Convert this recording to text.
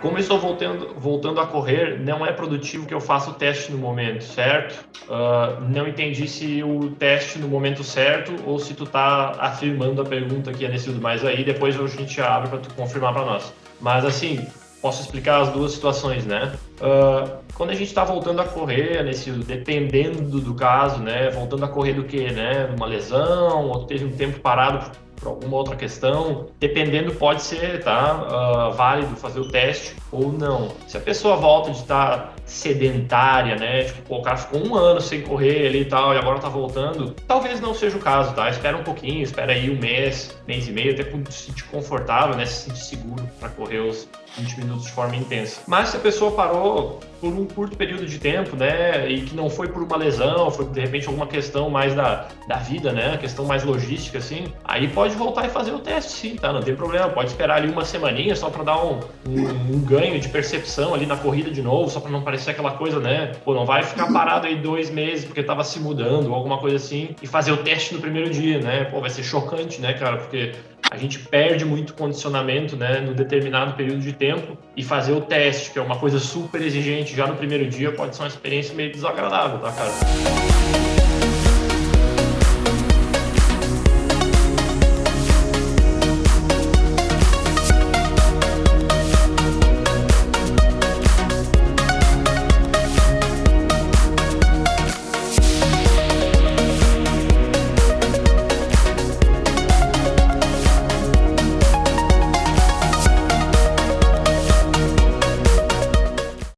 como eu estou voltando, voltando a correr, não é produtivo que eu faça o teste no momento, certo? Uh, não entendi se o teste no momento certo ou se tu está afirmando a pergunta aqui, Anecido, mas aí depois a gente abre para tu confirmar para nós. Mas assim, posso explicar as duas situações, né? Uh, quando a gente está voltando a correr, nesse, dependendo do caso, né? Voltando a correr do que, né? Uma lesão, ou teve um tempo parado por alguma outra questão, dependendo pode ser tá, uh, válido fazer o teste ou não. Se a pessoa volta de estar tá sedentária, né, tipo, o cara ficou um ano sem correr ali e tal, e agora tá voltando, talvez não seja o caso, tá? Espera um pouquinho, espera aí um mês, mês e meio, até quando se sentir confortável, né, se sentir seguro para correr os 20 minutos de forma intensa. Mas se a pessoa parou por um curto período de tempo, né, e que não foi por uma lesão, foi de repente alguma questão mais da, da vida, né, questão mais logística, assim, aí pode voltar e fazer o teste, sim, tá? Não tem problema, pode esperar ali uma semaninha só para dar um, um, um, ganho de percepção ali na corrida de novo, só para não parecer aquela coisa, né, pô, não vai ficar parado aí dois meses porque tava se mudando ou alguma coisa assim e fazer o teste no primeiro dia, né, pô, vai ser chocante, né, cara, porque a gente perde muito condicionamento né, no determinado período de tempo e fazer o teste, que é uma coisa super exigente já no primeiro dia, pode ser uma experiência meio desagradável, tá, cara?